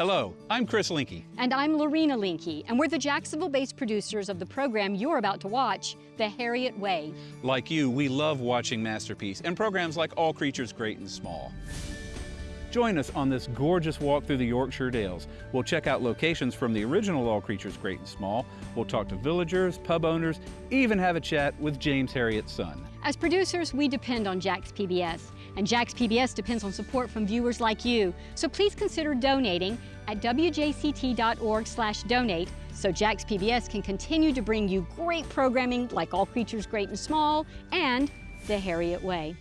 Hello, I'm Chris Linky. And I'm Lorena Linky, and we're the Jacksonville-based producers of the program you're about to watch, The Herriot Way. Like you, we love watching Masterpiece and programs like All Creatures Great and Small. Join us on this gorgeous walk through the Yorkshire Dales. We'll check out locations from the original All Creatures Great and Small. We'll talk to villagers, pub owners, even have a chat with James Herriot's son. As producers, we depend on Jax PBS, and Jax PBS depends on support from viewers like you. So please consider donating at wjct.org/donate so Jax PBS can continue to bring you great programming like All Creatures Great and Small and The Herriot Way.